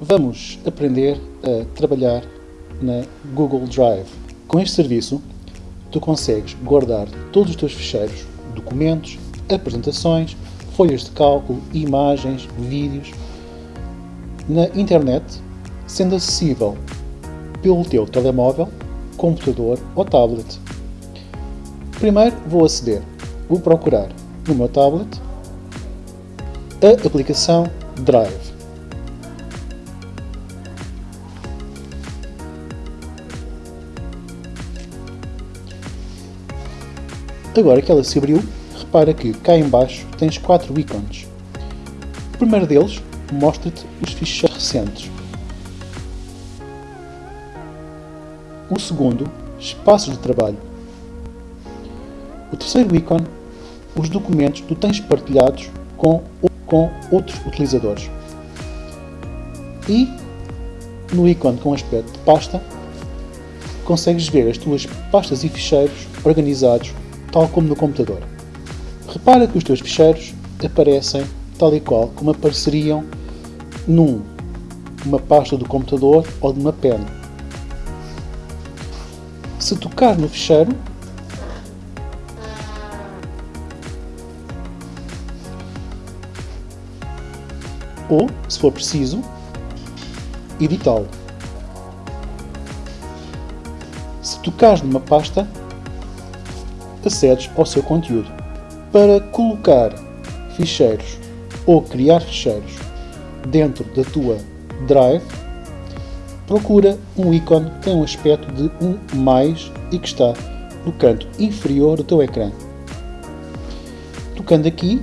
Vamos aprender a trabalhar na Google Drive. Com este serviço, tu consegues guardar todos os teus ficheiros, documentos, apresentações, folhas de cálculo, imagens, vídeos na internet, sendo acessível pelo teu telemóvel, computador ou tablet. Primeiro vou aceder, vou procurar no meu tablet a aplicação Drive. Agora que ela se abriu, repara que cá em baixo tens quatro ícones. O primeiro deles mostra-te os ficheiros recentes. O segundo, espaços de trabalho. O terceiro ícone, os documentos que tu tens partilhados com, com outros utilizadores. E no ícone com aspecto de pasta, consegues ver as tuas pastas e ficheiros organizados tal como no computador. Repara que os teus ficheiros aparecem tal e qual como apareceriam num uma pasta do computador ou de uma pena. Se tocar no ficheiro, ou, se for preciso, editá-lo. Se tocares numa pasta, acedes ao seu conteúdo. Para colocar ficheiros ou criar ficheiros dentro da tua Drive, procura um ícone que tem um aspecto de um mais e que está no canto inferior do teu ecrã. Tocando aqui,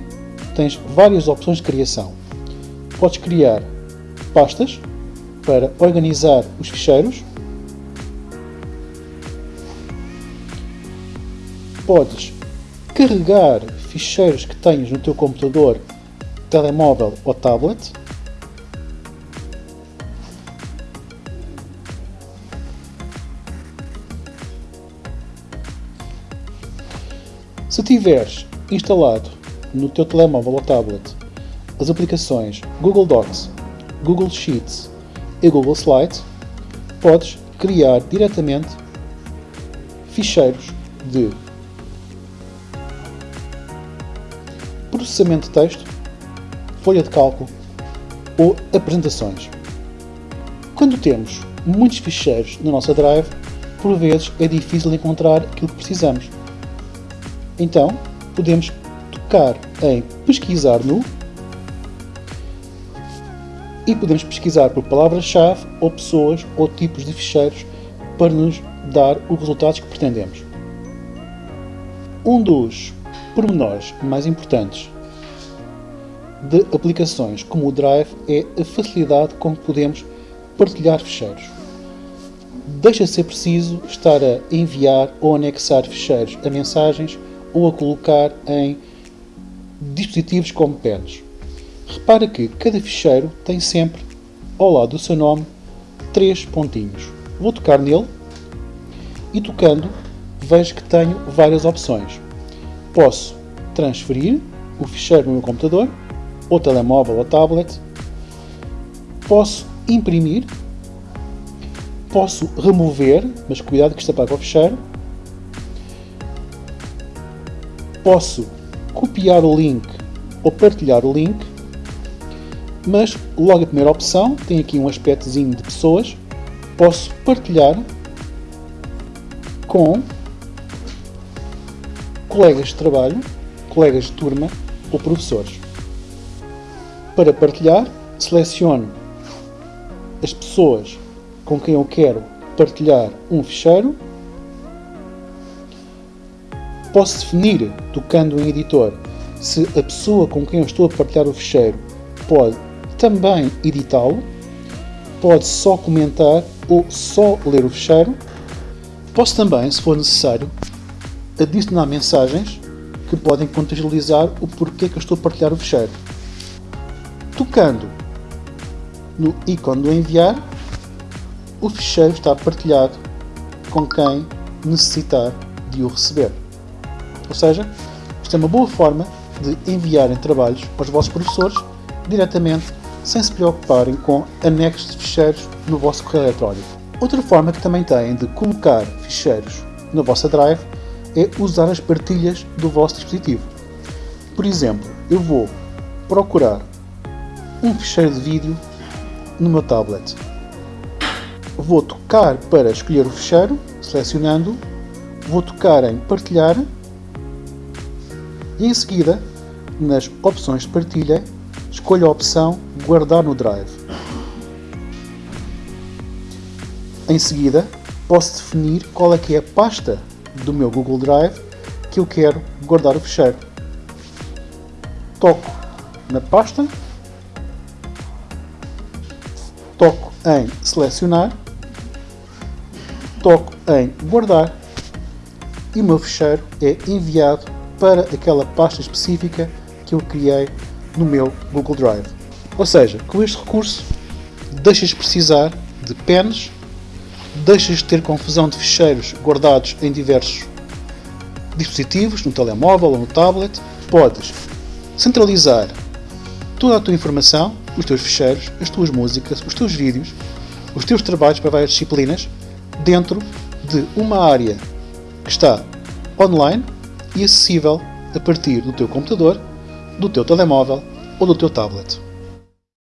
tens várias opções de criação. Podes criar pastas para organizar os ficheiros podes carregar ficheiros que tenhas no teu computador, telemóvel ou tablet. Se tiveres instalado no teu telemóvel ou tablet as aplicações Google Docs, Google Sheets e Google Slides, podes criar diretamente ficheiros de processamento de texto, folha de cálculo ou apresentações. Quando temos muitos ficheiros na nossa Drive, por vezes é difícil encontrar aquilo que precisamos. Então, podemos tocar em pesquisar no e podemos pesquisar por palavras-chave ou pessoas ou tipos de ficheiros para nos dar os resultados que pretendemos. Um dos pormenores mais importantes de aplicações como o Drive é a facilidade com que podemos partilhar ficheiros. Deixa de ser preciso estar a enviar ou anexar ficheiros a mensagens ou a colocar em dispositivos como pens. Repara que cada ficheiro tem sempre, ao lado do seu nome, três pontinhos. Vou tocar nele e tocando vejo que tenho várias opções. Posso transferir o ficheiro no meu computador, ou telemóvel ou tablet. Posso imprimir. Posso remover, mas cuidado que isto apaga o ficheiro. Posso copiar o link ou partilhar o link. Mas logo a primeira opção tem aqui um aspectozinho de pessoas. Posso partilhar com colegas de trabalho, colegas de turma ou professores. Para partilhar, seleciono as pessoas com quem eu quero partilhar um ficheiro. Posso definir, tocando em editor, se a pessoa com quem eu estou a partilhar o ficheiro pode também editá-lo, pode só comentar ou só ler o ficheiro. Posso também, se for necessário, adicionar mensagens que podem contextualizar o porquê que eu estou a partilhar o ficheiro. Tocando no ícone do enviar, o ficheiro está partilhado com quem necessitar de o receber. Ou seja, isto é uma boa forma de enviarem trabalhos aos vossos professores diretamente sem se preocuparem com anexos de ficheiros no vosso correio eletrónico. Outra forma que também têm de colocar ficheiros na vossa Drive é usar as partilhas do vosso dispositivo. Por exemplo, eu vou procurar um ficheiro de vídeo no meu tablet. Vou tocar para escolher o ficheiro, selecionando, vou tocar em partilhar e em seguida, nas opções de partilha, escolho a opção guardar no Drive. Em seguida, posso definir qual é que é a pasta do meu Google Drive que eu quero guardar o ficheiro. Toco na pasta, toco em selecionar, toco em guardar e o meu ficheiro é enviado para aquela pasta específica que eu criei no meu Google Drive. Ou seja, com este recurso deixas de precisar de pens, deixas de ter confusão de ficheiros guardados em diversos dispositivos, no telemóvel ou no tablet, podes centralizar toda a tua informação, os teus ficheiros, as tuas músicas, os teus vídeos, os teus trabalhos para várias disciplinas dentro de uma área que está online e acessível a partir do teu computador, do teu telemóvel ou do teu tablet.